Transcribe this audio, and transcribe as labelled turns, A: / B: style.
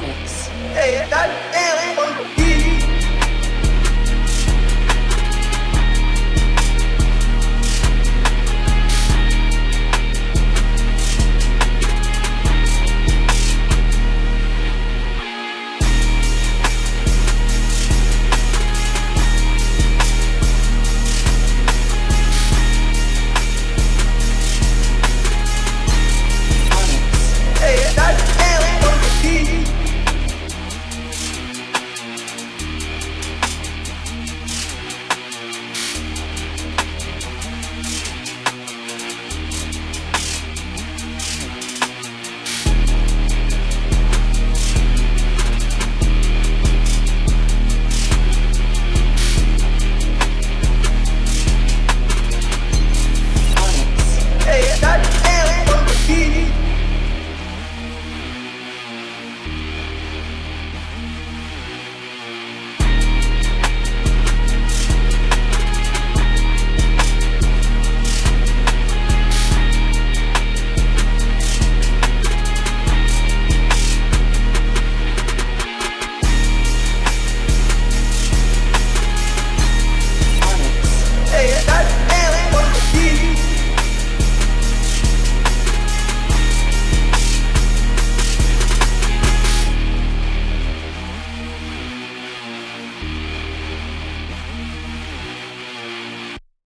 A: comics.
B: Hey, that, hey,